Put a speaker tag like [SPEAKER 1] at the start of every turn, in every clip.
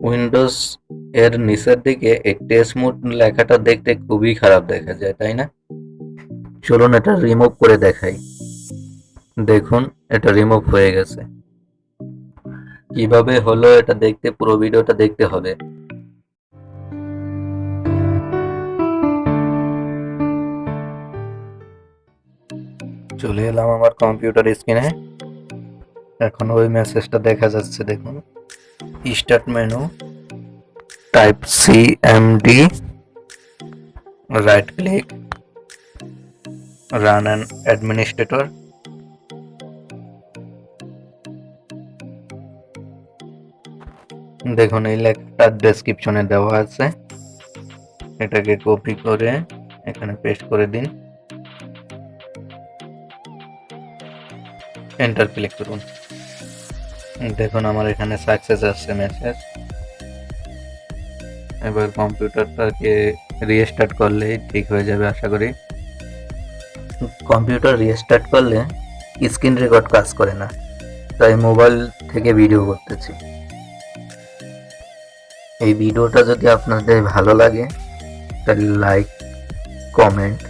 [SPEAKER 1] Windows এর নিচের দিকে এই টেস্ট লেখাটা দেখতে খুবই খারাপ দেখা যায়, তাই না? চলুন এটা রিমুভ করে দেখাই। দেখুন, এটা রিমুভ হয়ে গেছে। কীভাবে হলো এটা দেখতে, পুরো ভিডিওটা দেখতে হবে। চলে এলাম আমার কম্পিউটার স্ক্রিনে এখন ওই মেসেজটা দেখা যাচ্ছে, দেখুন। Start menu type C M D right click run and administrator দেখুন, এই লেখাটা ডেসক্রিপশনে দেওয়া আছে। এটাকে কপি করে এখানে পেস্ট করে দিন। এন্টার ক্লিক করুন। দেখুন, আমার এখানে সাকসেস আসছে মেসেজ এবার কম্পিউটারটাকে রিস্টার্ট করলেই ঠিক হয়ে যাবে, আশা করি। কম্পিউটার রিস্টার্ট করলে স্ক্রিন রেকর্ড কাজ করে না। তাই মোবাইল থেকে ভিডিও করতেছি। এই ভিডিওটা যদি আপনাদের ভালো লাগে, তাহলে লাইক কমেন্ট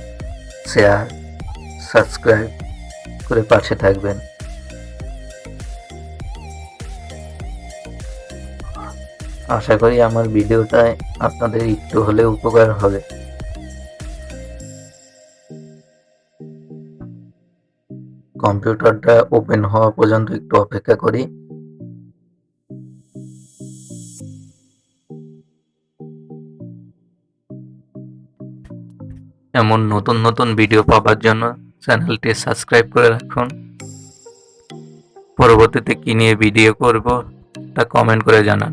[SPEAKER 1] শেয়ার সাবস্ক্রাইব করে পাশে থাকবেন। আশা করি আমার ভিডিওটায় আপনাদের একটু হলে উপকার হবে। কম্পিউটারটা ওপেন হওয়া পর্যন্ত একটু অপেক্ষা করি। এমন নতুন নতুন ভিডিও পাওয়ার জন্য চ্যানেলটি সাবস্ক্রাইব করে রাখুন। পরবর্তীতে কী নিয়ে ভিডিও করব তা কমেন্ট করে জানান।